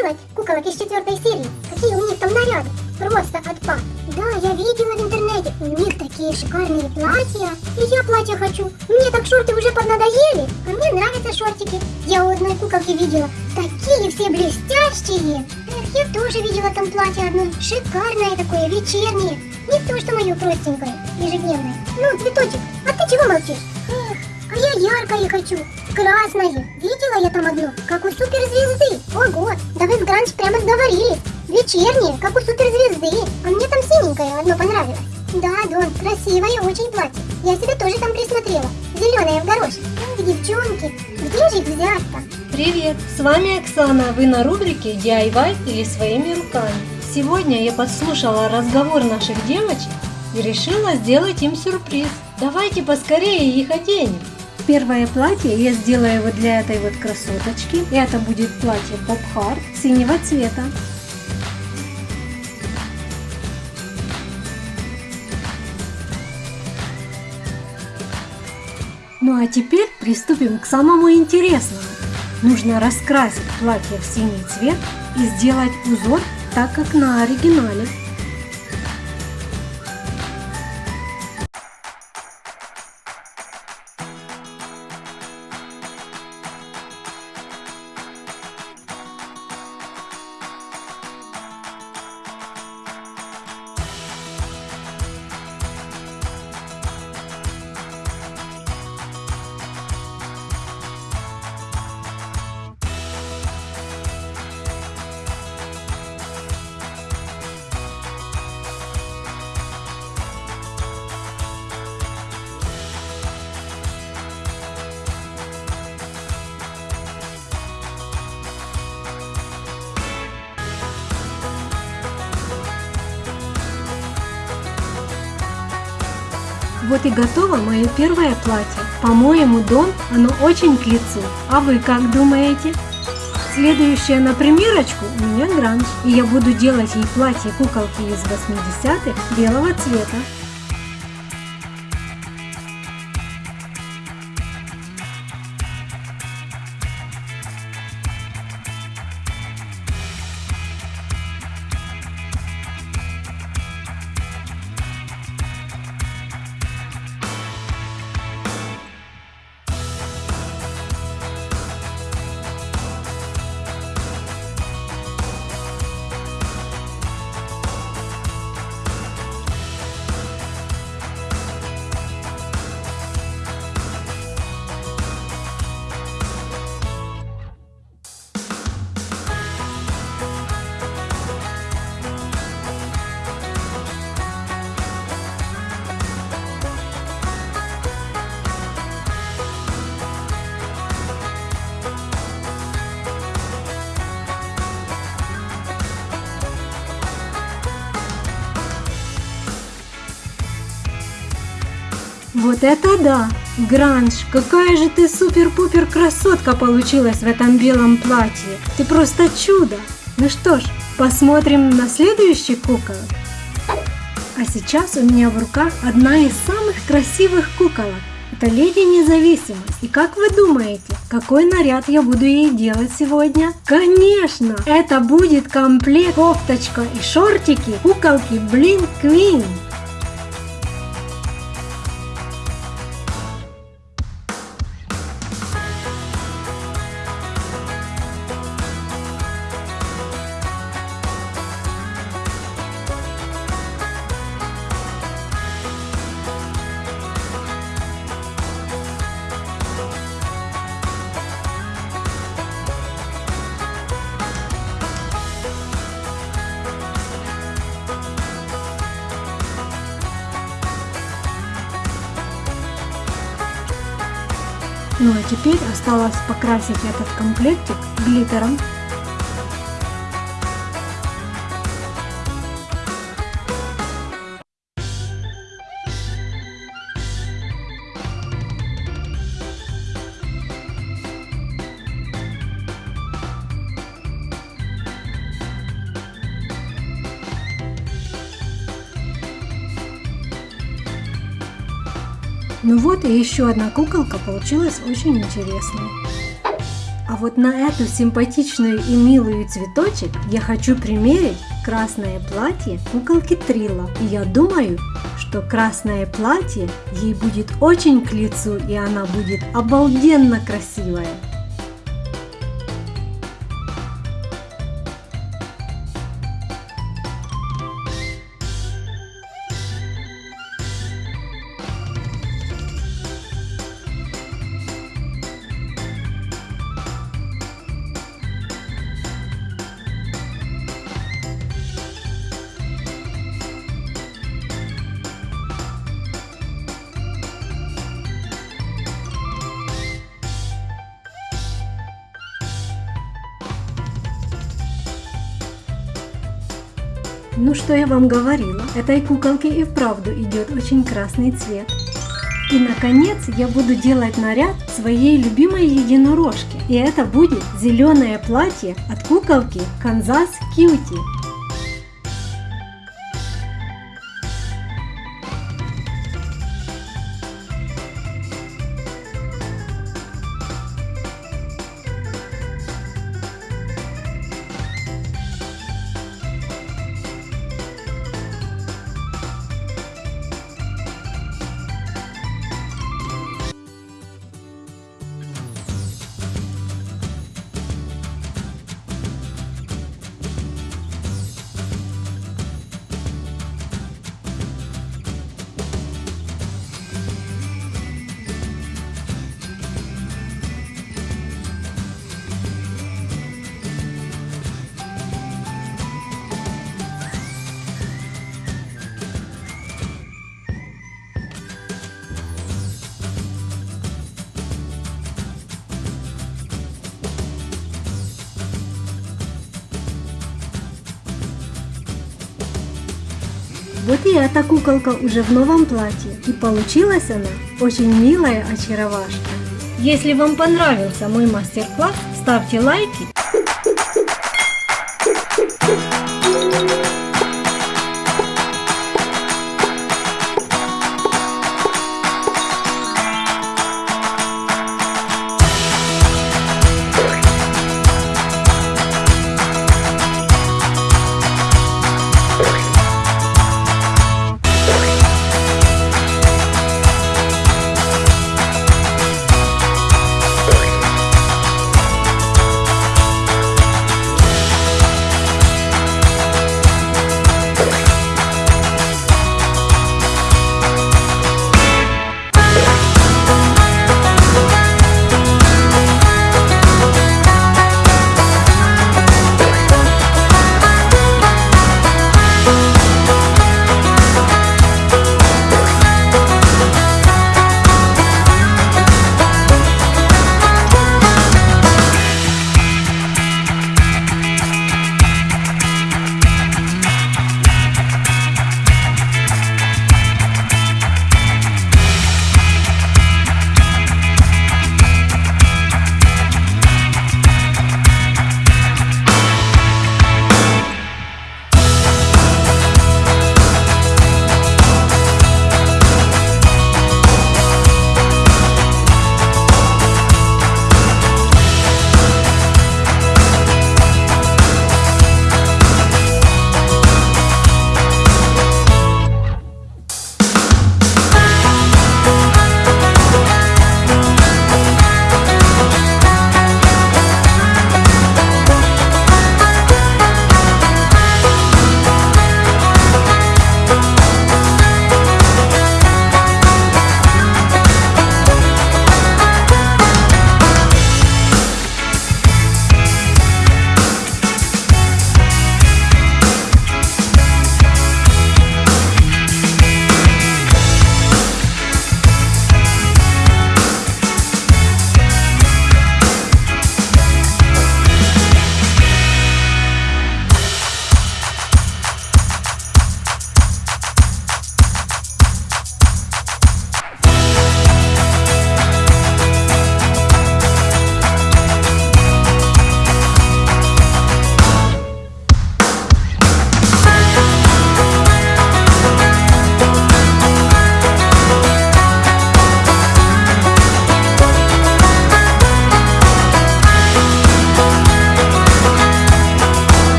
делать куколок из четвертой серии. Какие у них там наряды. Просто отпад. Да, я видела в интернете. У них такие шикарные платья. И я платье хочу. Мне так шорты уже поднадоели. А мне нравятся шортики. Я у одной куколки видела. Такие все блестящие. Эх, я тоже видела там платье одно. Шикарное такое, вечернее. Не то, что мое простенькое, ежедневное. Ну, цветочек, а ты чего молчишь? Эх, а я яркое хочу. Красное. Видела я там одно, как у суперзвезды. Ого, да вы с Гранж прямо сговорились. Вечернее, как у суперзвезды. А мне там синенькое одно понравилось. Да, Дон, красивое очень платье. Я себе тоже там присмотрела. Зеленое в горошек. Эх, девчонки, где же их взять-то? Привет, с вами Оксана, вы на рубрике DIY или своими руками. Сегодня я подслушала разговор наших девочек и решила сделать им сюрприз. Давайте поскорее их оденем. Первое платье я сделаю вот для этой вот красоточки. Это будет платье Харт синего цвета. Ну а теперь приступим к самому интересному. Нужно раскрасить платье в синий цвет и сделать узор так, как на оригинале. Вот и готово мое первое платье. По-моему, дом, оно очень к лицу. А вы как думаете? Следующая на примерочку у меня гранж. И я буду делать ей платье куколки из 80-х белого цвета. Вот это да! Гранж, какая же ты супер-пупер красотка получилась в этом белом платье! Ты просто чудо! Ну что ж, посмотрим на следующий кукол. А сейчас у меня в руках одна из самых красивых куколок. Это Леди Независимость. И как вы думаете, какой наряд я буду ей делать сегодня? Конечно, это будет комплект кофточка и шортики куколки Блин Квин. Ну а теперь осталось покрасить этот комплектик глиттером. Ну вот и еще одна куколка получилась очень интересной. А вот на эту симпатичную и милую цветочек я хочу примерить красное платье куколки Трила. И я думаю, что красное платье ей будет очень к лицу, и она будет обалденно красивая. Ну что я вам говорила, этой куколке и вправду идет очень красный цвет. И наконец я буду делать наряд своей любимой единорожки. И это будет зеленое платье от куколки Канзас Кьюти. Вот и эта куколка уже в новом платье. И получилась она очень милая очаровашка. Если вам понравился мой мастер-класс, ставьте лайки